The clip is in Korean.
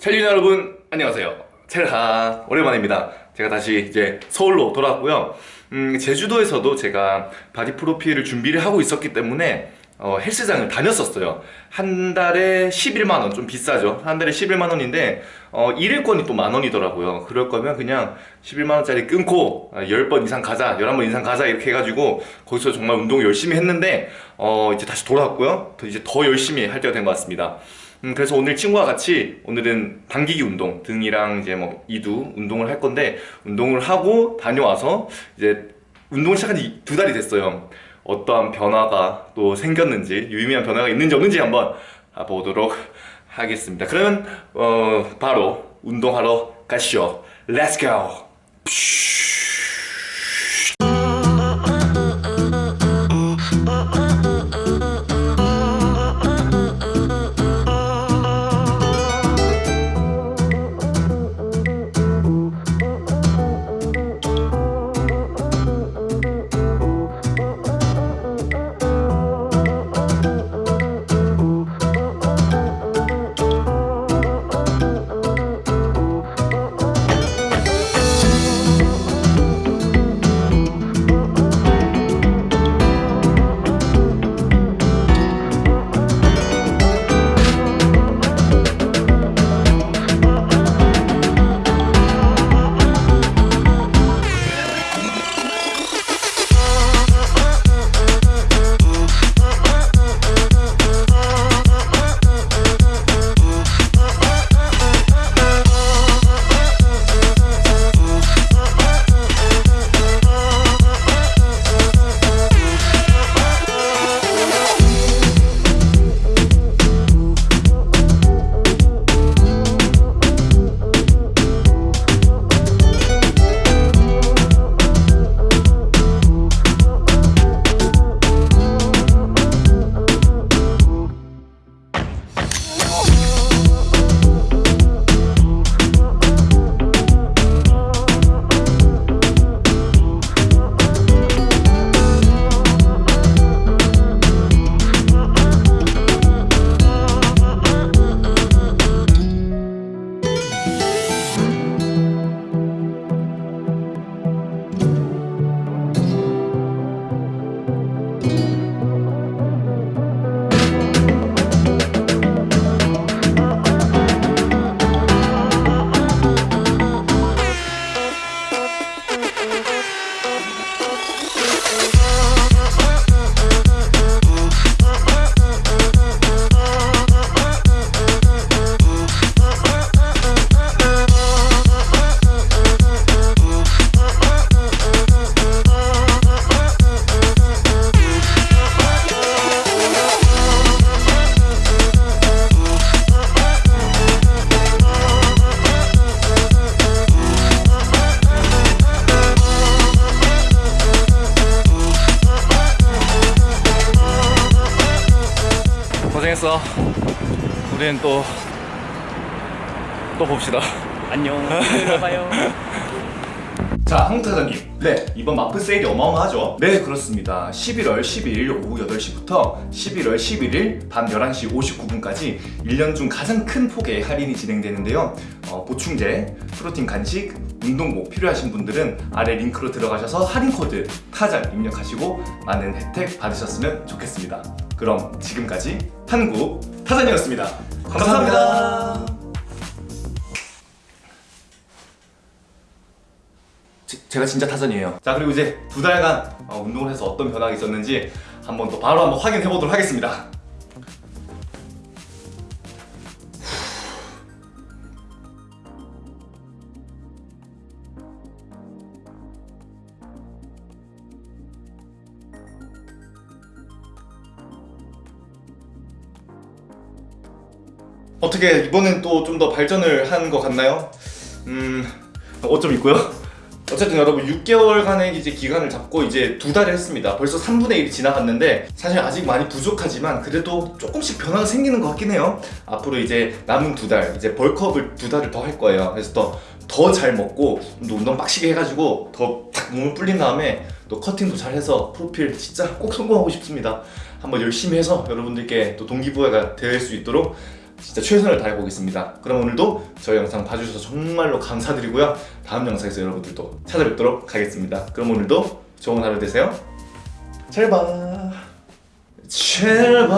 첼린 여러분 안녕하세요. 첼하 오랜만입니다. 제가 다시 이제 서울로 돌아왔고요. 음, 제주도에서도 제가 바디 프로필을 준비를 하고 있었기 때문에 어, 헬스장을 다녔었어요. 한 달에 11만원 좀 비싸죠. 한 달에 11만원인데 어, 일일권이 또 만원이더라고요. 그럴 거면 그냥 11만원짜리 끊고 10번 이상 가자 11번 이상 가자 이렇게 해가지고 거기서 정말 운동 열심히 했는데 어, 이제 다시 돌아왔고요. 더 이제 더 열심히 할 때가 된 것 같습니다 음, 그래서 오늘 친구와 같이 오늘은 당기기 운동 등이랑 이제 뭐 이두 운동을 할 건데 운동을 하고 다녀와서 이제 운동을 시작한 지 두 달이 됐어요. 어떠한 변화가 또 생겼는지 유의미한 변화가 있는지 없는지 한번 보도록 하겠습니다. 그러면 어, 바로 운동하러 가시죠. Let's 고생했어 우리는 또 또 봅시다 안녕. 봐요. 자, 한국타잔님. 네, 이번 마프 세일이 어마어마하죠? 네, 그렇습니다. 11월 12일 오후 8시부터 11월 11일 밤 11시 59분까지 1년 중 가장 큰 폭의 할인이 진행되는데요. 어, 보충제, 프로틴 간식, 운동복 필요하신 분들은 아래 링크로 들어가셔서 할인 코드 타잔 입력하시고 많은 혜택 받으셨으면 좋겠습니다. 그럼 지금까지 한국 타잔이었습니다. 감사합니다. 감사합니다. 제- 제가 진짜 타선이에요 자 그리고 이제 두 달간 어, 운동을 해서 어떤 변화가 있었는지 한번 또 바로 한번 확인해 보도록 하겠습니다 어떻게 이번엔 또 좀 더 발전을 한 것 같나요? 음 어쩜 있고요? 어쨌든 여러분 6개월간의 이제 기간을 잡고 이제 두 달을 했습니다. 벌써 3분의 1이 지나갔는데 사실 아직 많이 부족하지만 그래도 조금씩 변화가 생기는 것 같긴 해요. 앞으로 이제 남은 두 달 이제 벌크업을 두 달을 더 할 거예요. 그래서 더 더 잘 먹고 또 운동 빡시게 해가지고 더 탁 몸을 불린 다음에 또 커팅도 잘 해서 프로필 진짜 꼭 성공하고 싶습니다. 한번 열심히 해서 여러분들께 또 동기부여가 될 수 있도록 진짜 최선을 다해 보겠습니다. 그럼 오늘도 저희 영상 봐주셔서 정말로 감사드리고요. 다음 영상에서 여러분들도 찾아뵙도록 하겠습니다. 그럼 오늘도 좋은 하루 되세요. 잘 봐. 제발